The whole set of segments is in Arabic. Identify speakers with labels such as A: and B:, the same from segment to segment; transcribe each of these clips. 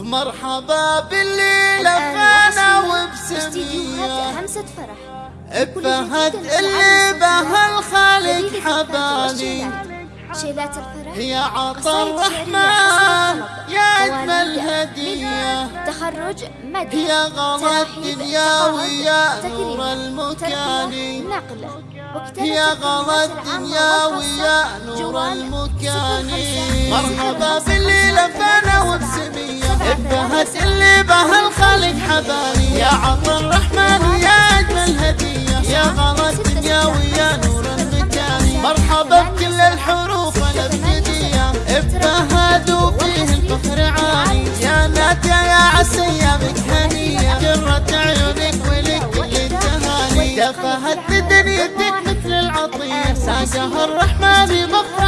A: مرحبا باللي لفانا
B: وبسمية.
A: همسة فرح. ابهت اللي بها الخالق حبالي.
B: شيلات الفرح.
A: هي عطا الرحمن. يا أجمل هدية.
B: تخرج مدى.
A: هي غلا الدنيا ويا نور المكان.
B: نقلة
A: هي غلا الدنيا ويا نور المكان. مرحبا باللي ابهت اللي بها الخالق حبالي. يا عطا الرحمن يا أجمل هدية يا غلا الدنيا ويا نور المكان مرحبا بكل الحروف الابجدية ابهدوا فيه الفخر عالي يا نادية يا عسى ايامك هنية جرت عيونك ولك كل التهاني دفهت بدنيتك مثل العطية. ساقها الرحمن بفرح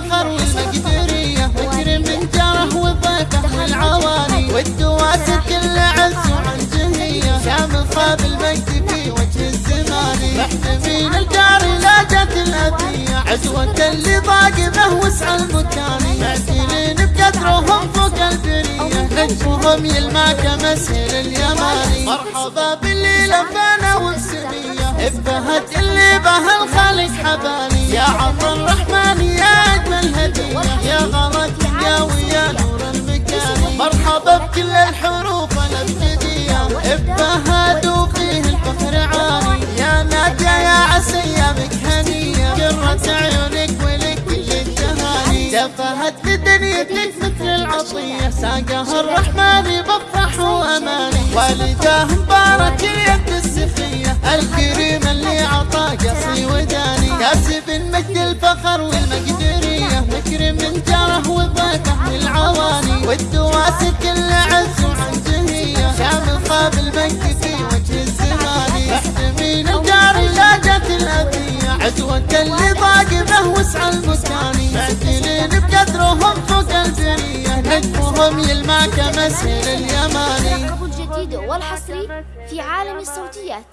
A: الفخر والمقدرية مكرم من جاره وضيفه والعواني والدواسة كل عز وعن جهية شامل خاب المجد في وجه الزمان. محتمين الجار لا جت الأذية عدوة اللي ضاق به وسع المكان. معتلين بقدرهم فوق البرية. نجمهم يلمع كمسهل اليماني. مرحبا باللي لفانا وبسمية إبهت اللي به الخالق حبالي بكل الحروف الابجدية ابهدوا فيه الفخر عالي يا نادية يا عسى ايامك هنية قرة عيونك ولك كل التهاني دفهت بدنيتك مثل العطية. ساقها الرحمن بفرح وأماني. والداه مبارك اليد السخية الكريم اللي عطا قصي وداني. كاسب مجد الفخر خاب المجد في وجه الزمان. محتمين الجار لا جت الأذية عدوة اللي ضاق به وسع المكان معتلين بقدرهم فوق البرية. نجمهم يلمع كمسهل اليماني.
B: الجديد والحصري في عالم الصوتيات.